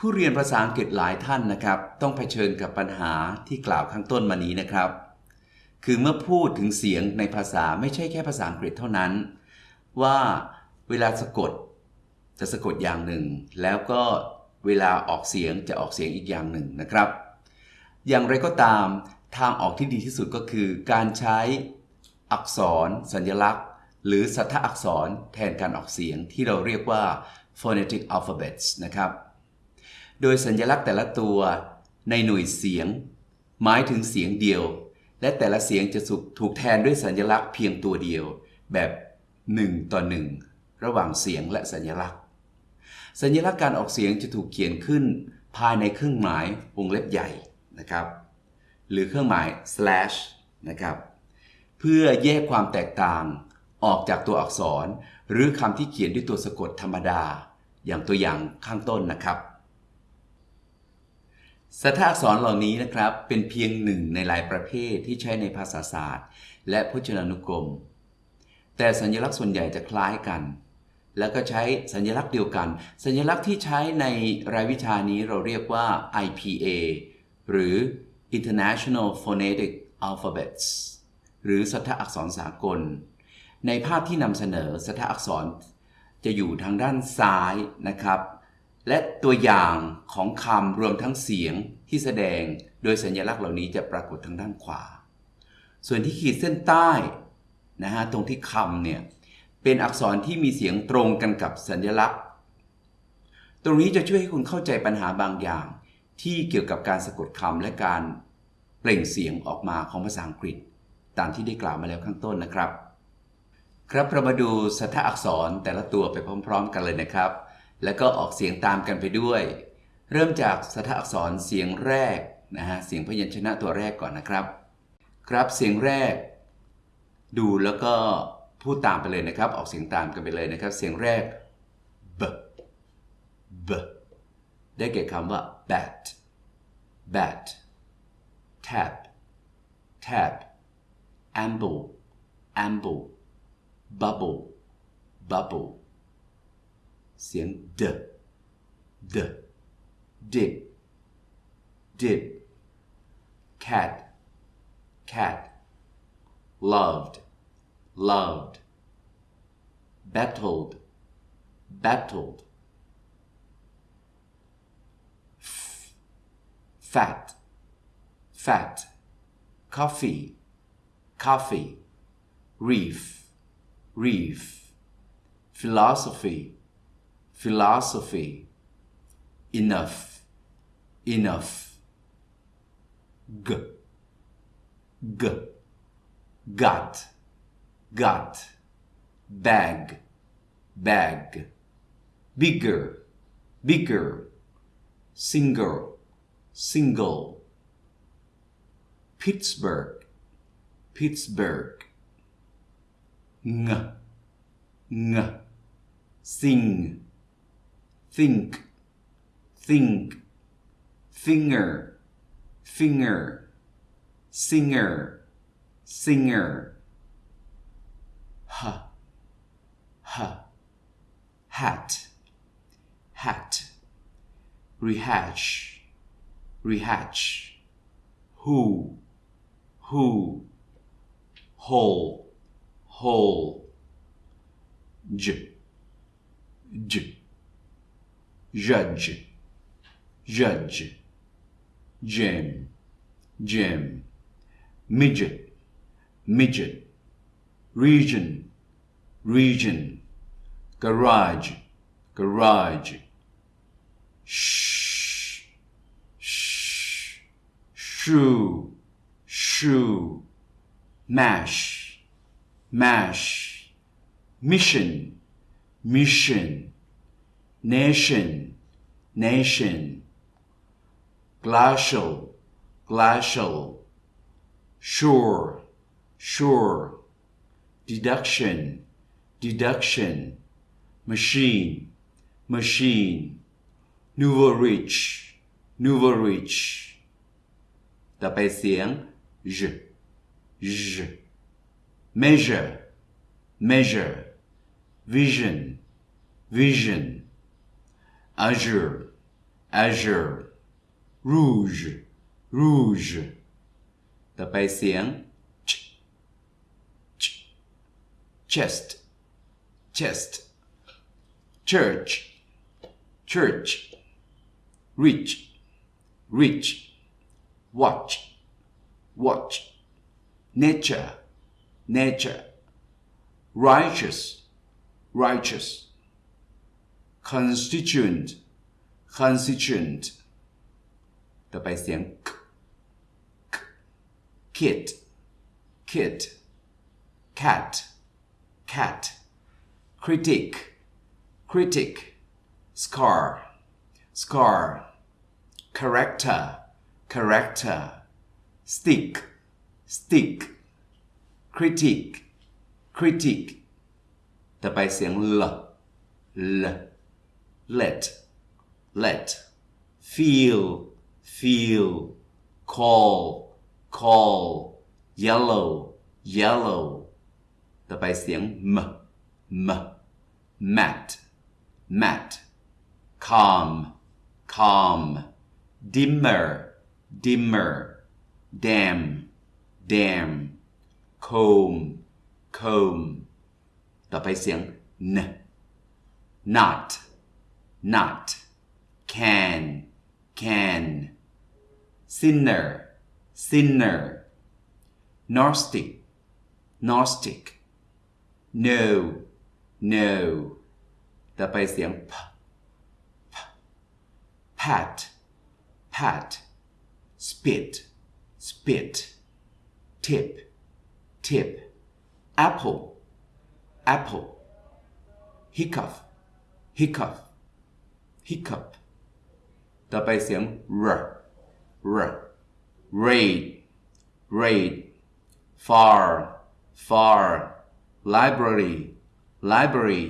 ผู้เรียนภาษาอังกฤษหลายท่านนะครับ ต้องเผชิญกับปัญหาที่กล่าวข้างต้นมานี้นะครับ คือเมื่อพูดถึงเสียงในภาษาไม่ใช่แค่ภาษาอังกฤษเท่านั้น ว่าเวลาสะกดจะสะกดอย่างหนึ่ง แล้วก็เวลาออกเสียงจะออกเสียงอีกอย่างหนึ่งนะครับ อย่างไรก็ตามทางออกที่ดีที่สุดก็คือการใช้อักษร สัญลักษณ์ หรือสัทธอักษรแทนการออกเสียงที่เราเรียกว่า phonetic alphabets นะครับ โดยสัญลักษณ์แต่ละตัวในหน่วยเสียง หมายถึงเสียงเดียว และแต่ละเสียงจะถูกแทนด้วยสัญลักษณ์เพียงตัวเดียว แบบ 1 ต่อ 1 ระหว่างเสียงและสัญลักษณ์ สัญลักษณ์การออกเสียงจะถูกเขียนขึ้น ภายในเครื่องหมายวงเล็บใหญ่นะครับ หรือเครื่องหมาย slash นะครับเพื่อแยกความแตกต่างออกจากตัวอักษร หรือคำที่เขียนด้วยตัวสะกดธรรมดา อย่างตัวอย่างข้างต้นนะครับ สัทธอักษรเหล่านี้นะครับ เป็นเพียงหนึ่งในหลายประเภทที่ใช้ในภาษาศาสตร์ และพจนานุกรม แต่สัญลักษณ์ส่วนใหญ่จะคล้ายกัน แล้วก็ใช้สัญลักษณ์เดียวกัน สัญลักษณ์ที่ใช้ในรายวิชานี้เราเรียกว่า IPA หรือ International Phonetic Alphabets หรือสัทธอักษรสากล ในภาพที่นำเสนอสัทธอักษรจะอยู่ทางด้านซ้ายนะครับ และตัวอย่างของคำรวมทั้งเสียงที่แสดงโดยสัญลักษณ์เหล่านี้จะปรากฏทางด้านขวา ส่วนที่ขีดเส้นใต้นะฮะตรงที่คำเนี่ยเป็นอักษรที่มีเสียงตรงกันกับสัญลักษณ์ ตรงนี้จะช่วยให้คุณเข้าใจปัญหาบางอย่าง ที่เกี่ยวกับการสะกดคำและการเปล่งเสียงออกมาของภาษาอังกฤษ ตามที่ได้กล่าวมาแล้วข้างต้นนะครับ ครับเรามาดูสัทธอักษรแต่ละตัวไปพร้อม ๆ กันเลยนะครับ แล้วก็ออกเสียงตามกันไปด้วย เริ่มจากสัทอักษรเสียงแรกนะฮะเสียงพยัญชนะตัวแรกก่อนนะครับ ครับเสียงแรก ดูแล้วก็พูดตามไปเลยนะครับ ออกเสียงตามกันไปเลยนะครับ เสียงแรก b b ได้แก่คำว่า bat bat tap tap amble amble bubble bubble เสียง d d dip dip cat cat loved loved battled battled F- fat fat coffee coffee reef reef philosophy philosophy. Enough. Enough. G. G. Gut gut bag. Bag. Bigger. Bigger. Single single. Pittsburgh. Pittsburgh. Ng. Ng. Sing think think finger finger singer singer. Ha ha hat hat. Rehatch rehatch. Who who. Whole whole j j judge. Judge. Gem. Gem. Midget. Midget. Region. Region. Garage. Garage. Shh. Shh. Shoe shoe mash. Mash. Mission. Mission nation nation glacial glacial sure sure deduction deduction machine machine nouveau rich nouveau rich ต่อไปเสียง j j measure measure vision vision azure azure rouge rouge ต่อไปเสียง ch ch chest chest church church rich rich watch watch nature nature righteous righteous constituent constituent ต่อไปเสียง k k kit kit cat cat critic critic scar scar character character stick stick critic critic ต่อไปเสียง l l let let feel feel call call yellow yellow ต่อไปเสียง m m mat mat calm calm dimmer dimmer dam dam comb comb ต่อไปเสียง n not not can can sinner sinner gnostic gnostic no no ต่อไปเสียง p p pat pat spit spit tip tip apple apple hiccup hiccup hiccup ต่อไปเสียง r r raid raid far far library library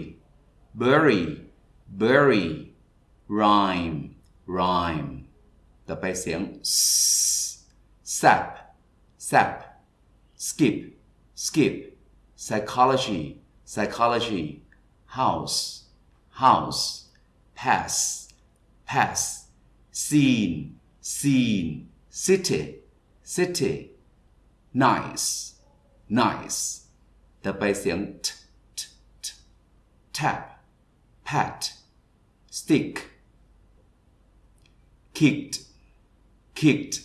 bury bury rhyme rhyme ต่อไปเสียง s sap sap skip skip psychology psychology house house pass pass scene scene city city nice nice ต่อไปเสียง t t t tap pat stick kicked kicked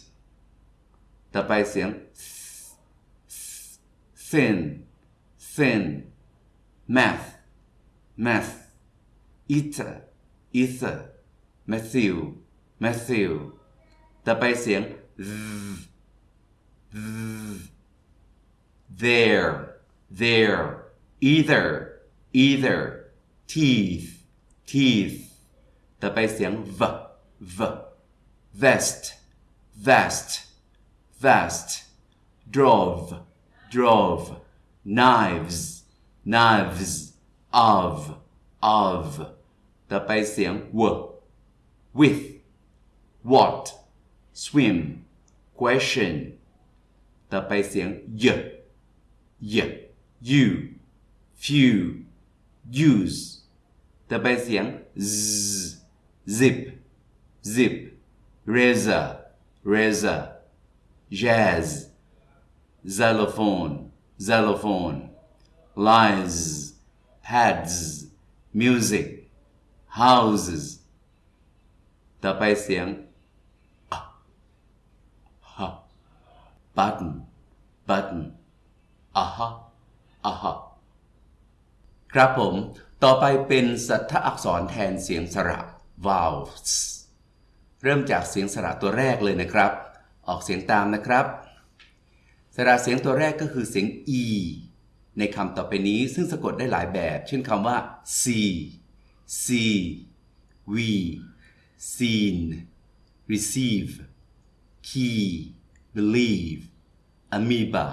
ต่อไปเสียง thin thin math math ether ether Matthew Matthew ต่อไปเสียง there there either either teeth teeth ต่อไปเสียง v v vest vest vest drove drove knives knives of of ต่อไปเสียง w with what swim question ต่อไปเสียง y y you few use ต่อไปเสียง z zip zip razor razor jazz xylophone xylophone lies pads music Houses ต่อไปเสียง button button อะฮะอะฮะครับผม ต่อไปเป็นสัทธอักษรแทนเสียงสระ vowels เริ่มจากเสียงสระตัวแรกเลยนะครับ ออกเสียงตามนะครับ สระเสียงตัวแรกก็คือเสียง e ในคำต่อไปนี้ซึ่งสะกดได้หลายแบบ เช่นคำว่า see see we seen receive key believe amoeba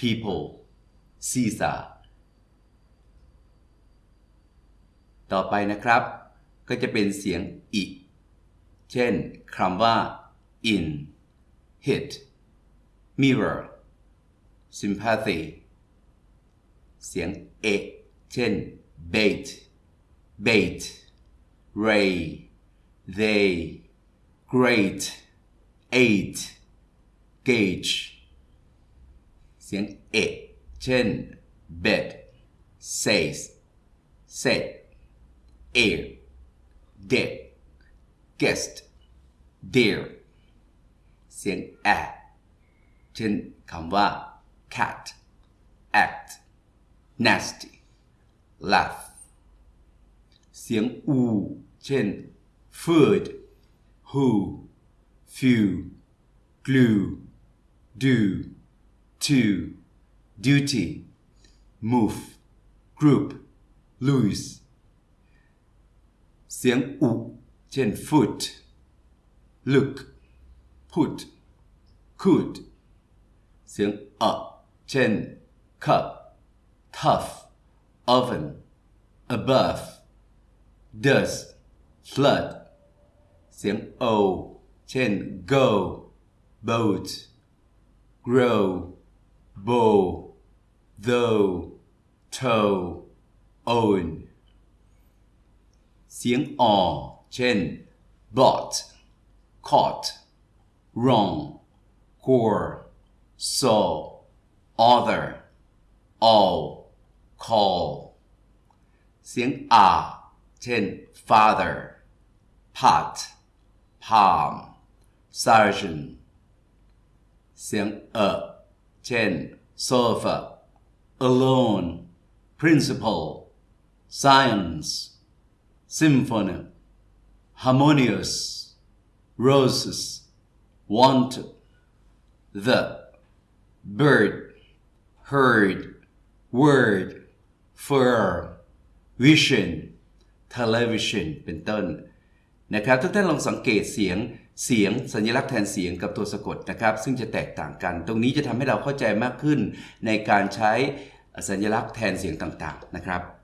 people Caesar ต่อไปนะครับ ก็จะเป็นเสียงอิ เช่นคำว่า in hit mirror sympathy เสียงเอ เช่น bait bait ray they great eight gauge เสียงเอเช่น bed says said air dead guest dear เสียงแอเช่นคำว่า cat act nasty laugh เสียงอู เช่น food who few glue do to duty move group lose เสียงอุ เช่น foot look put could เสียงอะเช่น cup tough oven above does flood เสียง o เช่น go boat grow bow though toe own เสียงออเช่น bought caught wrong core saw other all call เสียงอา เช่น father pot palm sergeant เสียงเอเช่น sofa alone principal science symphony harmonious roses wanted the bird heard word fur vision television เป็นต้นนะครับทุกท่านลองสังเกตเสียงเสียงสัญลักษณ์แทนเสียงกับตัวสะกดนะครับ ซึ่งจะแตกต่างกัน ตรงนี้จะทำให้เราเข้าใจมากขึ้นในการใช้สัญลักษณ์แทนเสียงต่างๆนะครับ